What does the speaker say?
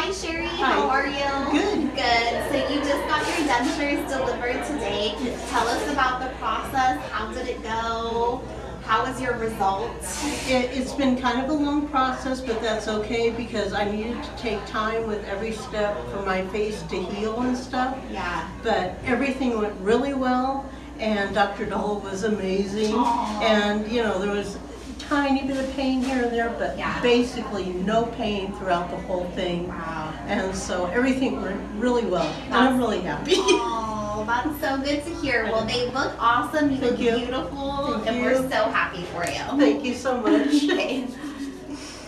Hi Sherry, Hi. how are you? Good. Good. So you just got your dentures delivered today. Tell us about the process. How did it go? How was your result? It, it's been kind of a long process, but that's okay because I needed to take time with every step for my face to heal and stuff. Yeah. But everything went really well, and Dr. Dole was amazing. Aw. And you know, there was tiny bit of pain here and there, but Yeah. basically no pain throughout the whole thing. Wow. And so everything went really well, and I'm really happy. Oh, that's so good to hear. Well, they look awesome. You look Thank you. beautiful, Thank and you. we're so happy for you. Thank you so much.